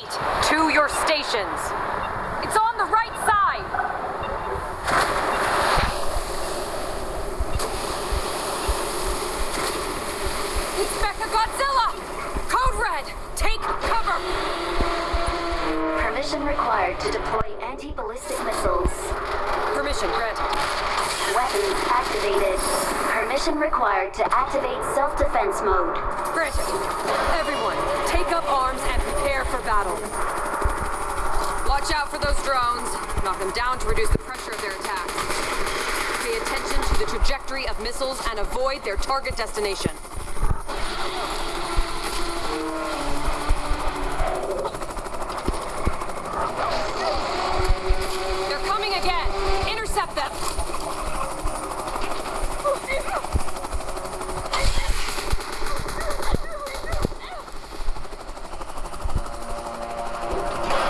To your stations. It's on the right side. It's Mecha Godzilla! Code Red, take cover! Permission required to deploy anti-ballistic missiles. Permission granted. Weapons activated. Permission required to activate self-defense mode. Granted. Everyone, battle. Watch out for those drones. Knock them down to reduce the pressure of their attacks. Pay attention to the trajectory of missiles and avoid their target destination. They're coming again! Intercept them!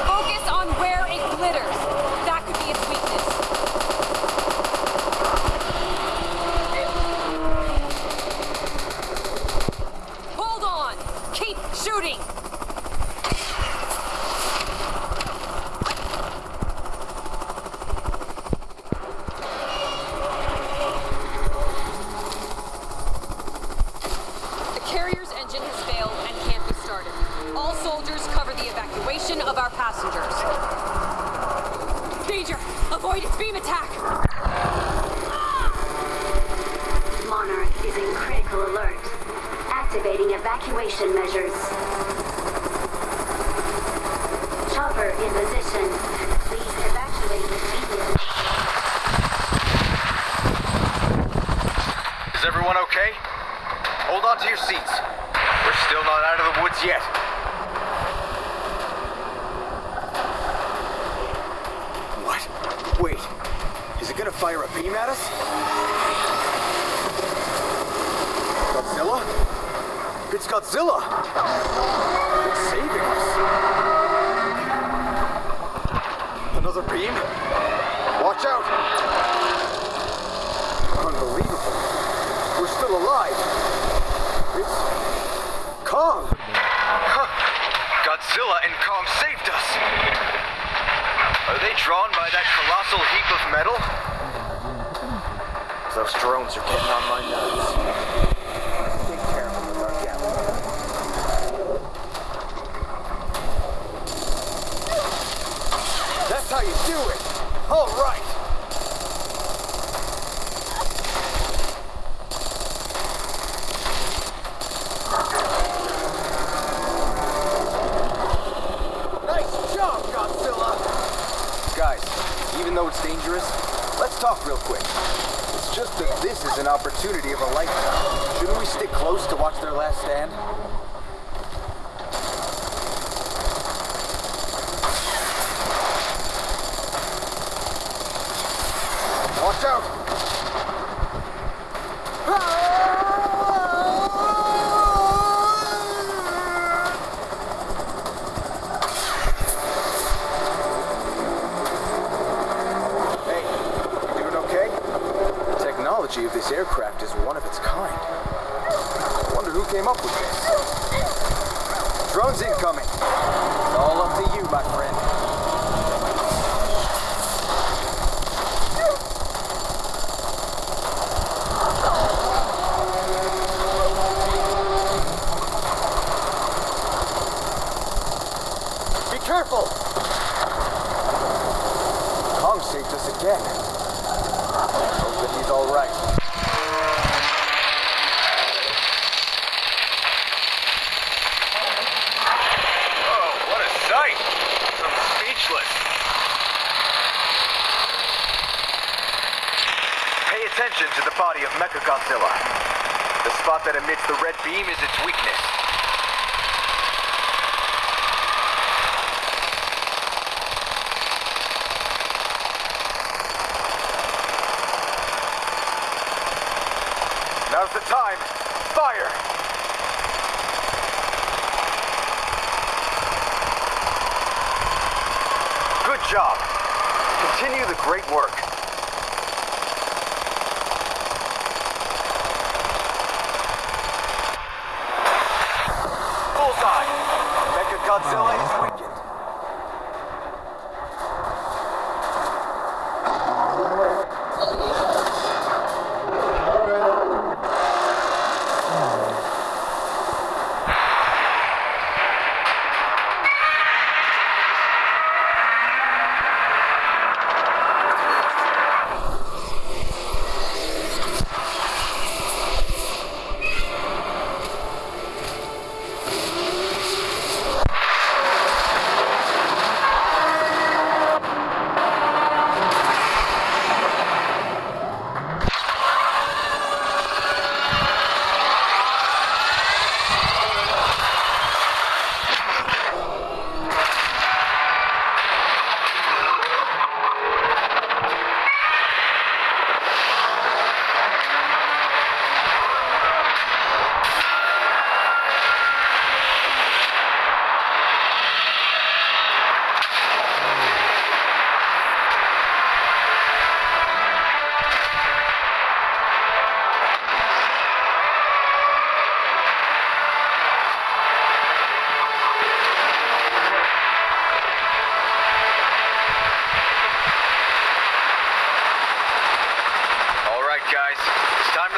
Focus on where it glitters. That could be its weakness. Hold on! Keep shooting! The carrier's engine has failed and can't be started. All soldiers cover the evacuation of our passengers. Danger! Avoid its beam attack! Monarch is in critical alert. Activating evacuation measures. Chopper in position. Please evacuate immediately. Is everyone okay? Hold on to your seats. We're still not out of the woods yet. What? Wait. Is it gonna fire a beam at us? Godzilla? It's Godzilla! It's saving us. Another beam? Watch out! Unbelievable. We're still alive. It's Kong. Huh. Godzilla and Kong saved us. Are they drawn by that colossal heap of metal? Those drones are getting on my nerves. Be careful with our gap. That's how you do it. All right. Guys, even though it's dangerous, let's talk real quick. It's just that this is an opportunity of a lifetime. Shouldn't we stick close to watch their last stand? Watch out! Hey, you doing okay? The technology of this aircraft is one of its kind. I wonder who came up with this. Drones incoming. It's all up to you, my friend. Be careful! Kong saved us again. Hope that he's all right. Whoa, what a sight! Pay attention to the body of Mechagodzilla. The spot that emits the red beam is its weakness. Now's the time. Fire! Job. Continue the great work. Bullseye! Mechagodzilla is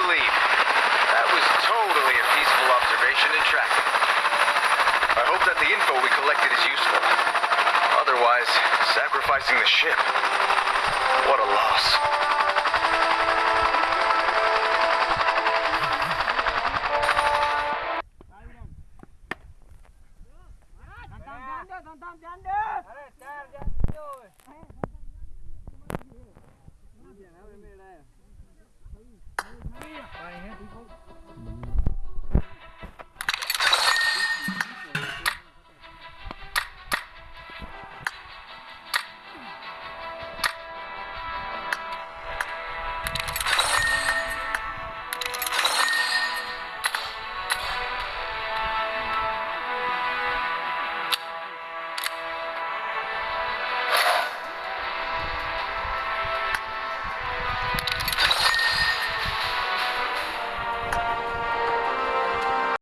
leave. That was totally a peaceful observation and traffic. I hope that the info we collected is useful. Otherwise, sacrificing the ship. What a loss. Bài hát đi không?